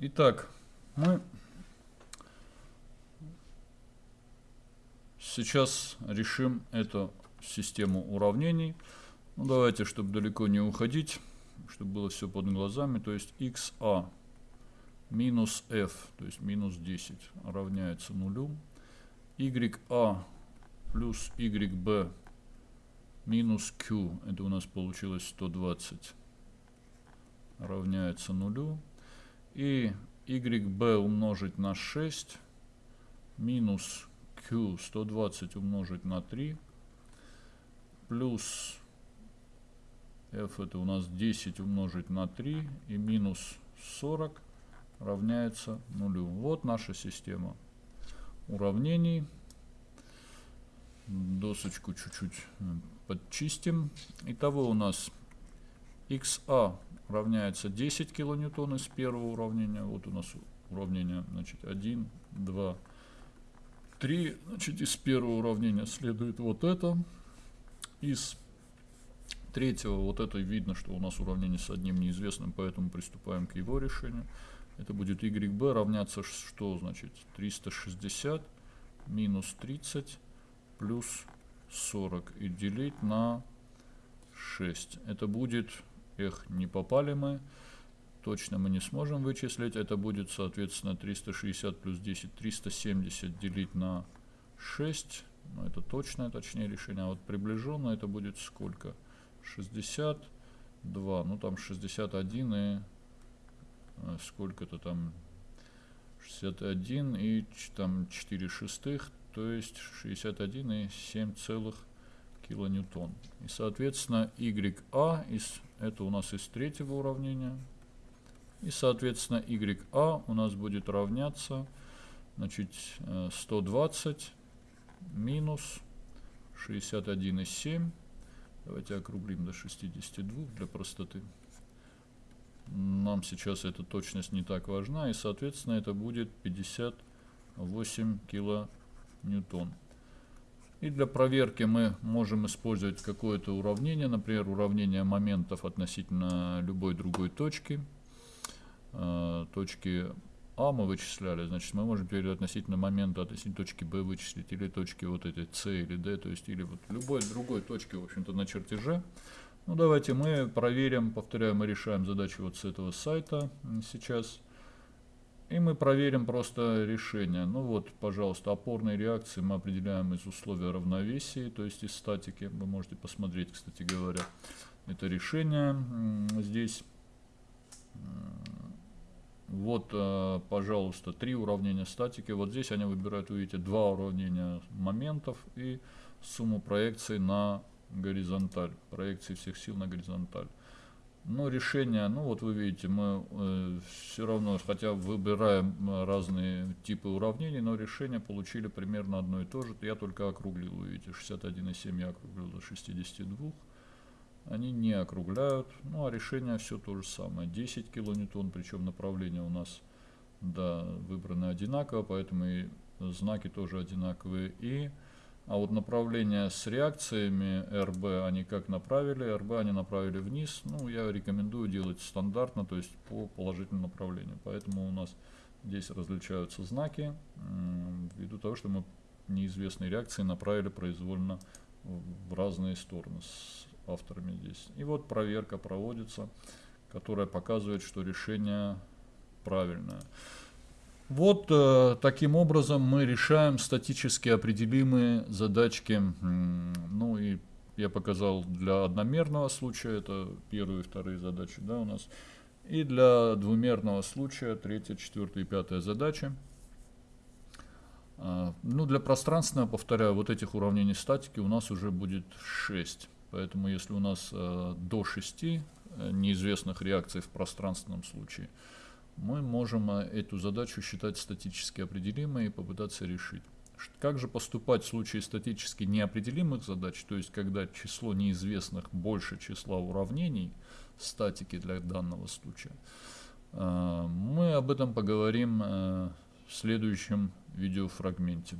Итак, мы сейчас решим эту систему уравнений. Ну, давайте, чтобы далеко не уходить, чтобы было все под глазами, то есть xa минус f, то есть минус 10, равняется нулю. ya плюс yb минус q, это у нас получилось 120, равняется нулю. И yb умножить на 6 минус q 120 умножить на 3 плюс f это у нас 10 умножить на 3 и минус 40 равняется нулю. Вот наша система уравнений. Досочку чуть-чуть подчистим. Итого у нас xa равняется 10 килоньютон из первого уравнения. Вот у нас уравнение значит, 1, 2, 3. Значит, из первого уравнения следует вот это. Из третьего вот это видно, что у нас уравнение с одним неизвестным, поэтому приступаем к его решению. Это будет YB равняться что значит 360 минус 30 плюс 40 и делить на 6. Это будет, эх, не попали мы, точно мы не сможем вычислить. Это будет, соответственно, 360 плюс 10, 370 делить на 6. Ну, это точное, точнее решение. А вот приближенно это будет сколько? 62, ну там 61 и а, сколько-то там 61 и там 4 шестых, то есть 61 и 7 целых килоньютон. И соответственно YA из, это у нас из третьего уравнения. И соответственно YA у нас будет равняться значит 120 э, минус 61,7. Давайте округлим до 62 для простоты нам сейчас эта точность не так важна, и, соответственно, это будет 58 килоньютон. И для проверки мы можем использовать какое-то уравнение, например, уравнение моментов относительно любой другой точки. Э, точки А мы вычисляли, значит, мы можем теперь относительно момента относительно точки Б вычислить, или точки вот этой С или Д, то есть, или вот любой другой точки, в общем-то, на чертеже. Ну, давайте мы проверим, повторяю, мы решаем задачу вот с этого сайта сейчас. И мы проверим просто решение. Ну вот, пожалуйста, опорные реакции мы определяем из условия равновесия, то есть из статики. Вы можете посмотреть, кстати говоря, это решение здесь. Вот, э, пожалуйста, три уравнения статики. Вот здесь они выбирают, видите, два уравнения моментов и сумму проекций на горизонталь, проекции всех сил на горизонталь. Но решение, ну вот вы видите, мы э, все равно, хотя выбираем э, разные типы уравнений, но решение получили примерно одно и то же. Я только округлил, вы видите, 61,7 я округлил до 62. Они не округляют, ну а решение все то же самое. 10 килоньютон, причем направление у нас да, выбрано одинаково, поэтому и знаки тоже одинаковые. И а вот направление с реакциями РБ они как направили? РБ они направили вниз. Ну, я рекомендую делать стандартно, то есть по положительному направлению. Поэтому у нас здесь различаются знаки, ввиду того, что мы неизвестные реакции направили произвольно в разные стороны с авторами здесь. И вот проверка проводится, которая показывает, что решение правильное. Вот э, таким образом мы решаем статически определимые задачки. Ну и я показал для одномерного случая, это первые и вторые задачи да, у нас. И для двумерного случая, третья, четвертая и пятая задачи. А, ну, для пространственного, повторяю, вот этих уравнений статики у нас уже будет 6. Поэтому если у нас э, до 6 э, неизвестных реакций в пространственном случае, мы можем э, эту задачу считать статически определимой и попытаться решить. Как же поступать в случае статически неопределимых задач, то есть когда число неизвестных больше числа уравнений статики для данного случая? Э, мы об этом поговорим э, в следующем видеофрагменте.